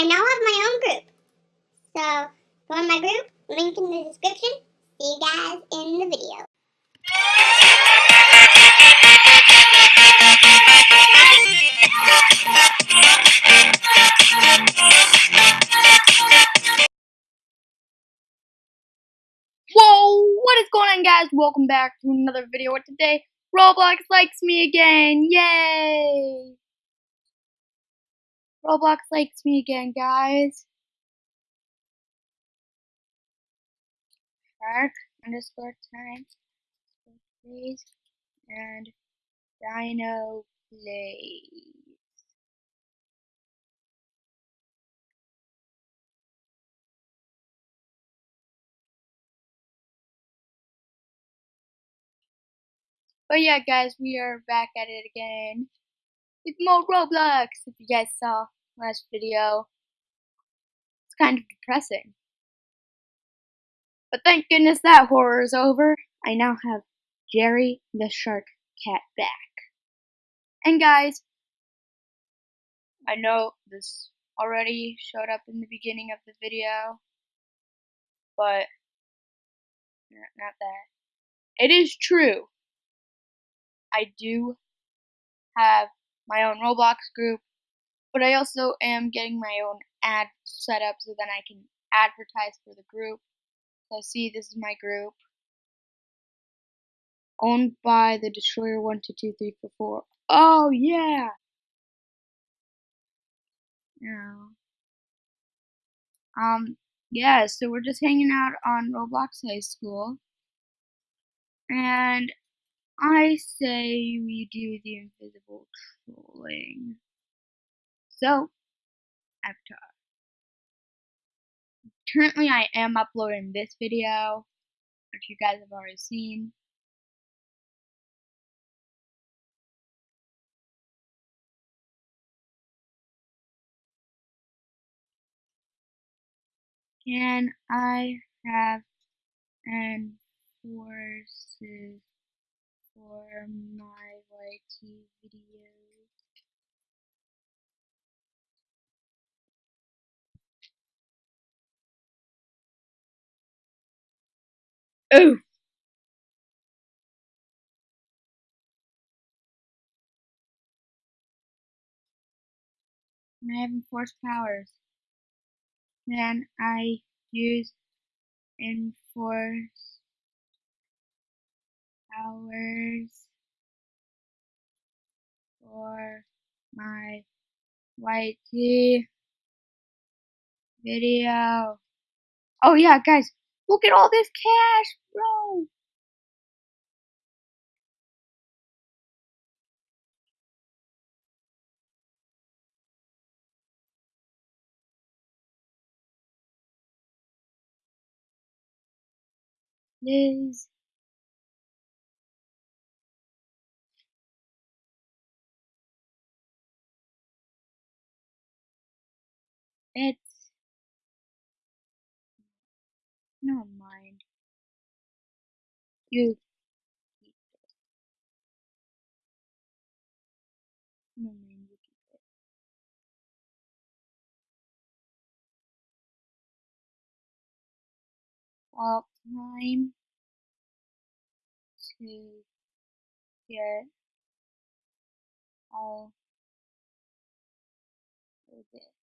I now have my own group. So join my group, link in the description. See you guys in the video. Whoa, what is going on guys? Welcome back to another video today Roblox likes me again, yay! Roblox likes me again guys. Shark underscore time please and Dino plays. But yeah, guys, we are back at it again with more Roblox. If you guys saw last video, it's kind of depressing. But thank goodness that horror is over. I now have Jerry the Shark Cat back. And guys, I know this already showed up in the beginning of the video, but not that. It is true I do have my own Roblox group, but I also am getting my own ad set up so then I can advertise for the group. So see, this is my group. Owned by the Destroyer 122344. Oh, yeah! Yeah. Um, yeah, so we're just hanging out on Roblox High School. And I say we do the invisible trolling. So, Avatar. Currently, I am uploading this video, which you guys have already seen. Can I have enforces for my YT videos. Oh! I have enforced powers. Then I use enforce hours for my YT video. Oh yeah, guys, look at all this cash, bro. Liz. It's no mind. You keep it. No mind, you keep it. Well, time to get all of this.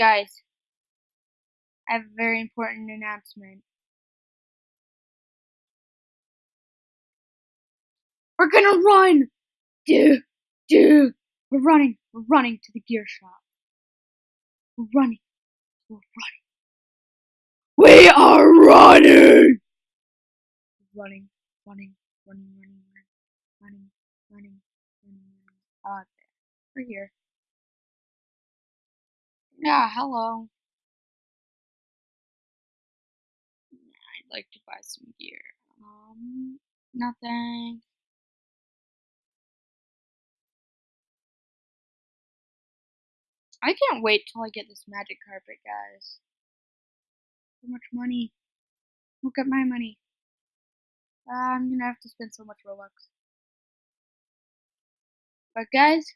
Guys, I have a very important announcement. We're gonna run! Dude, dude, we're running, we're running to the gear shop. We're running, we're running. We are running! Running, running, running, running, running, running, running, running. We're here. Yeah, hello. I'd like to buy some gear. Um, nothing. I can't wait till I get this magic carpet, guys. So much money. Look at my money. Uh, I'm gonna have to spend so much Robux. But guys,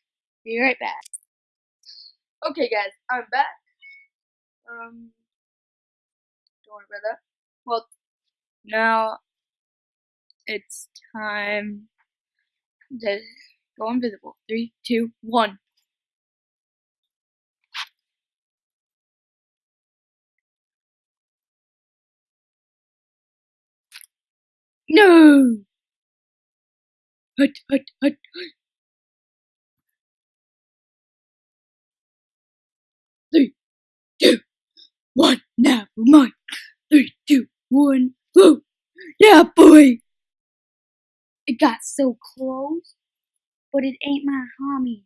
be right back. Okay, guys, I'm back. Um, don't worry about that. Well, now it's time to go invisible. Three, two, one. No! Hut, hut, hut, hut. One. Now for mine. Three, two, one. Woo! Yeah, boy! It got so close, but it ain't my homie.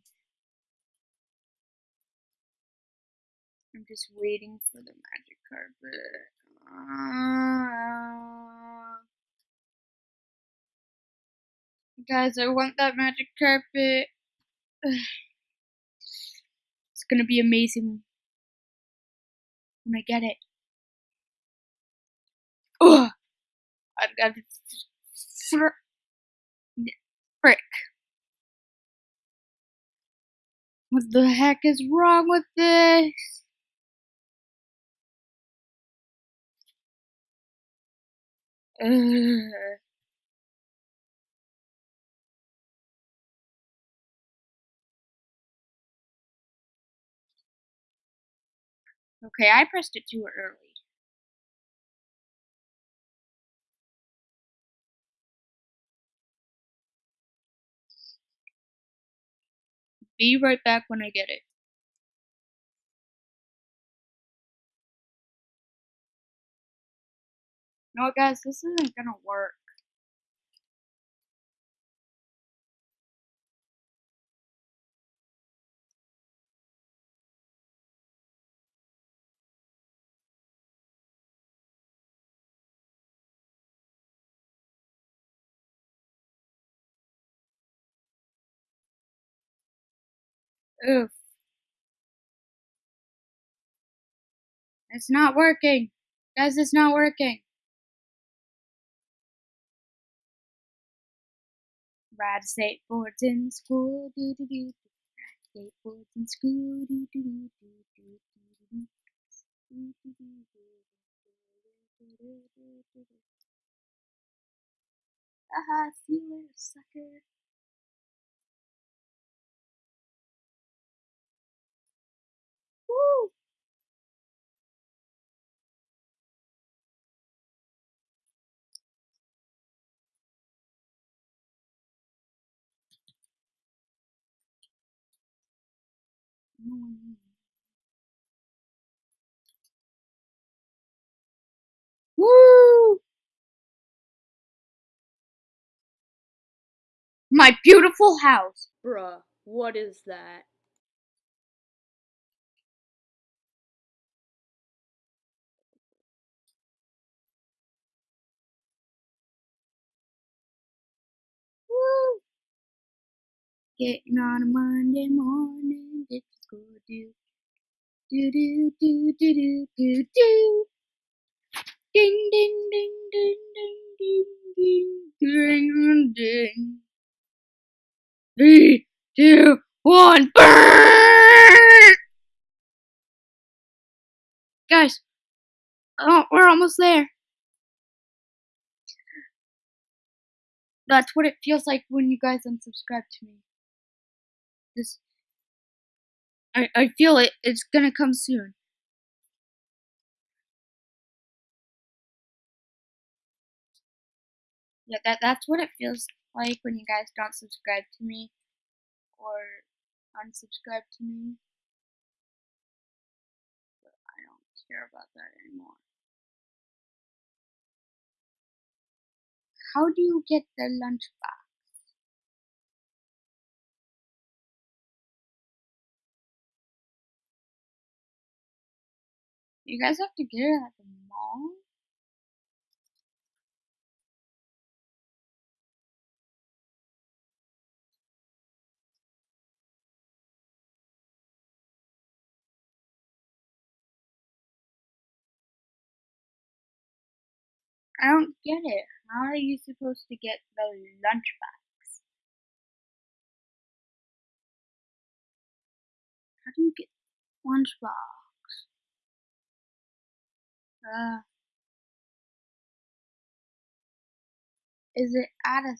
I'm just waiting for the magic carpet. Uh, guys, I want that magic carpet. It's gonna be amazing when I get it. Ugh! I've got fr- frick. What the heck is wrong with this? Ugh. Okay, I pressed it too early. Be right back when I get it. No, guys? This isn't gonna work. Oof. It's not working. Guys, it's not working. Ride skateboards in school, do do do. Skateboards in school, do do do do do do do. Haha, see you later, sucker. Woo! My beautiful house. Bruh, what is that? Woo! Getting on a Monday morning, to school, do do do do do do do do. Ding ding ding ding ding ding ding ding ding. Three, two, one, burn! Guys, oh, we're almost there. That's what it feels like when you guys unsubscribe to me. This, I, I feel it. It's gonna come soon. Yeah, that that's what it feels like when you guys don't subscribe to me or unsubscribe to me. But I don't care about that anymore. How do you get the lunchbox? You guys have to get it at the mall? I don't get it. How are you supposed to get the lunchbox? How do you get lunchbox? Is it at a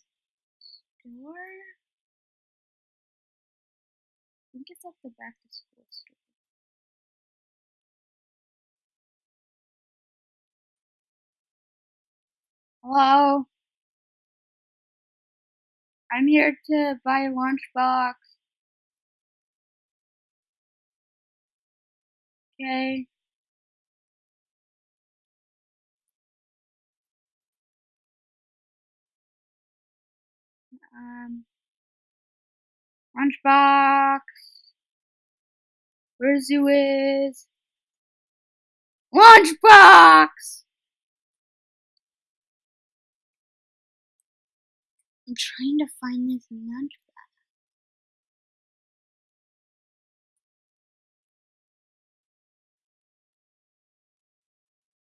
store? I think it's at the back to school store. Hello? I'm here to buy a lunchbox. Okay. Um, lunchbox. Where's you is? Lunchbox! I'm trying to find this lunchbox.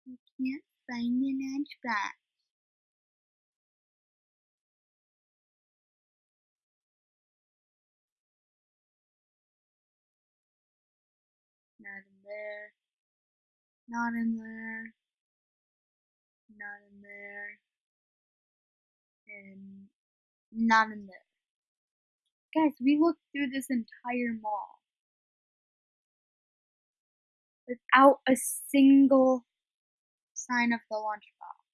I can't find the lunchbox. Not in there. Not in there. And not in there. Guys, we looked through this entire mall without a single sign of the lunchbox.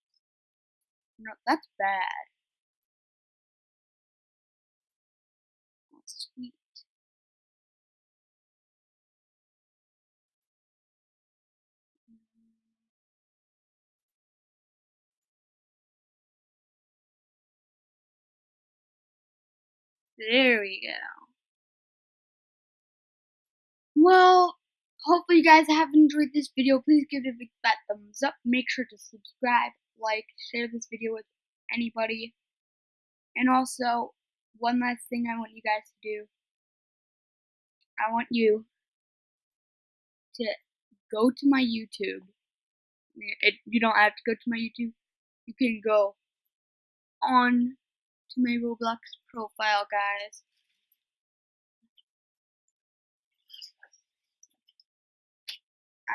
No, that's bad. There we go. Well, hopefully you guys have enjoyed this video. Please give it a big fat thumbs up. Make sure to subscribe, like, share this video with anybody. And also, one last thing I want you guys to do. I want you to go to my YouTube. It, you don't have to go to my YouTube. You can go on to my Roblox profile, guys.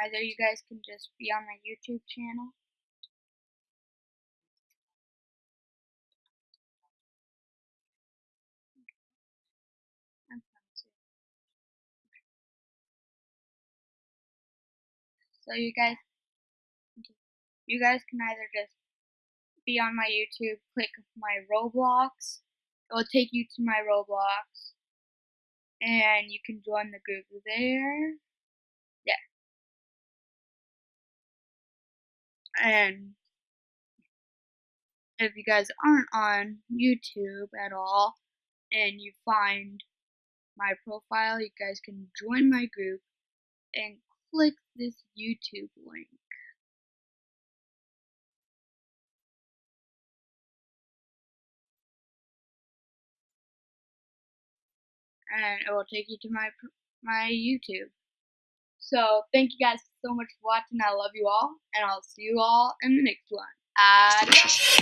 Either you guys can just be on my YouTube channel. So you guys, you guys can either just be on my YouTube, click my Roblox. It will take you to my Roblox. And you can join the group there. Yeah. And if you guys aren't on YouTube at all and you find my profile, you guys can join my group and click this YouTube link. And it will take you to my my YouTube. So thank you guys so much for watching. I love you all, and I'll see you all in the next one. Adios.